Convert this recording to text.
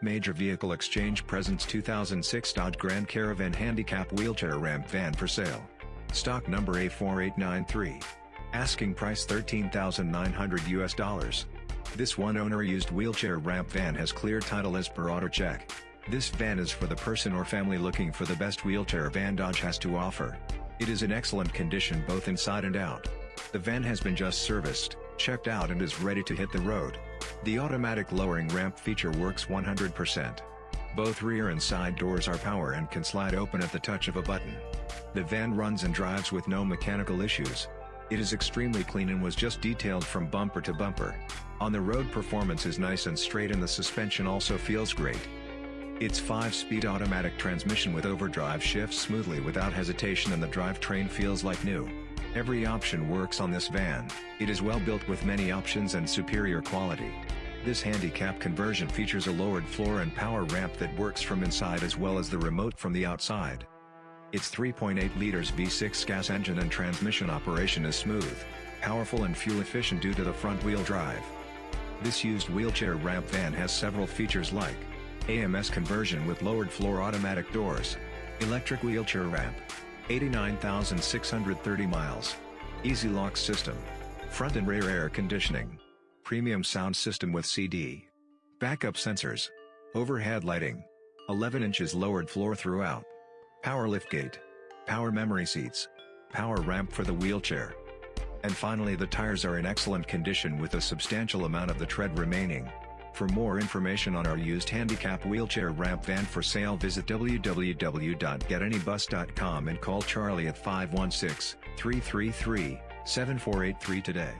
Major Vehicle Exchange presents 2006 Dodge Grand Caravan Handicap Wheelchair Ramp Van for sale. Stock number A4893. Asking price 13900 US dollars. This one-owner used wheelchair ramp van has clear title as per auto check. This van is for the person or family looking for the best wheelchair van Dodge has to offer. It is in excellent condition both inside and out. The van has been just serviced, checked out and is ready to hit the road. The automatic lowering ramp feature works 100%. Both rear and side doors are power and can slide open at the touch of a button. The van runs and drives with no mechanical issues. It is extremely clean and was just detailed from bumper to bumper. On the road performance is nice and straight and the suspension also feels great. Its 5-speed automatic transmission with overdrive shifts smoothly without hesitation and the drivetrain feels like new. Every option works on this van, it is well built with many options and superior quality. This handicap conversion features a lowered floor and power ramp that works from inside as well as the remote from the outside. Its 3.8 liters V6 gas engine and transmission operation is smooth, powerful and fuel efficient due to the front-wheel drive. This used wheelchair ramp van has several features like AMS conversion with lowered floor automatic doors, electric wheelchair ramp, 89,630 miles. EZ Lock system. Front and rear air conditioning. Premium sound system with CD. Backup sensors. Overhead lighting. 11 inches lowered floor throughout. Power liftgate. Power memory seats. Power ramp for the wheelchair. And finally the tires are in excellent condition with a substantial amount of the tread remaining. For more information on our used handicap wheelchair ramp van for sale visit www.getanybus.com and call Charlie at 516-333-7483 today.